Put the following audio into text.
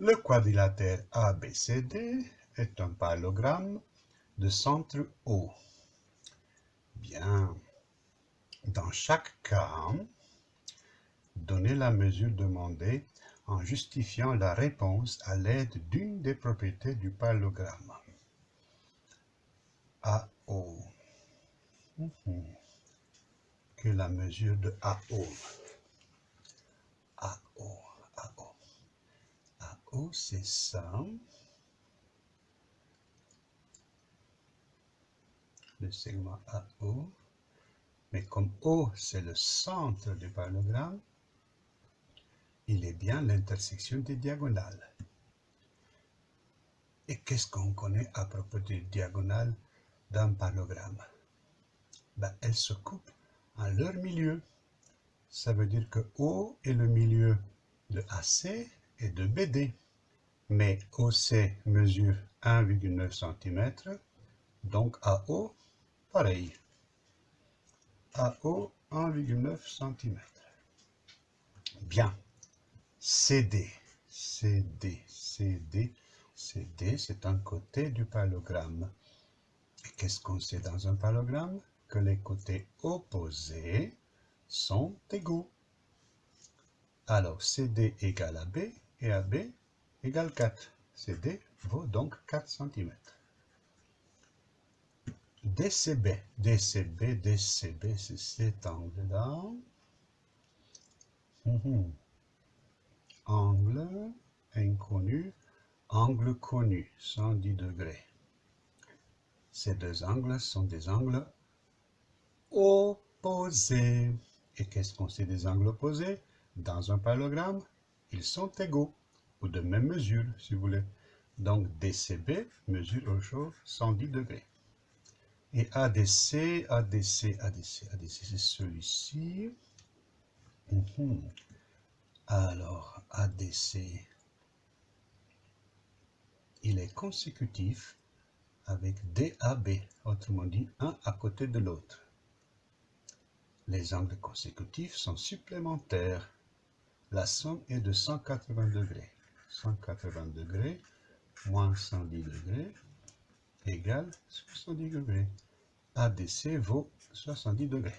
Le quadrilatère ABCD est un parallélogramme de centre O. Bien. Dans chaque cas, donnez la mesure demandée en justifiant la réponse à l'aide d'une des propriétés du parallélogramme. AO. Mhm. Que la mesure de AO. AO, AO. AO, c'est ça. Le segment AO. Mais comme O, c'est le centre du parallélogramme, il est bien l'intersection des diagonales. Et qu'est-ce qu'on connaît à propos des diagonales d'un parallélogramme? Ben, Elles se coupent en leur milieu. Ça veut dire que O est le milieu de AC et de BD. Mais OC mesure 1,9 cm, donc AO, pareil. AO, 1,9 cm. Bien. CD, CD, CD, CD, c'est un côté du parallélogramme. Et qu'est-ce qu'on sait dans un parallélogramme Que les côtés opposés sont égaux. Alors, CD égale AB et AB égale 4. CD vaut donc 4 cm. DCB, DCB, DCB, c'est cet angle-là. Mhm angle inconnu, angle connu, 110 degrés. Ces deux angles sont des angles opposés. Et qu'est-ce qu'on sait des angles opposés? Dans un parallélogramme, ils sont égaux, de même mesure, si vous voulez. Donc DCB mesure au chose 110 degrés. Et ADC, ADC, ADC, ADC, c'est celui-ci. Mhm. Alors, ADC, il est consécutif avec DAB, autrement dit, un à côté de l'autre. Les angles consécutifs sont supplémentaires. La somme est de 180 degrés. 180 degrés moins 110 degrés égale 70 degrés. ADC vaut 70 degrés.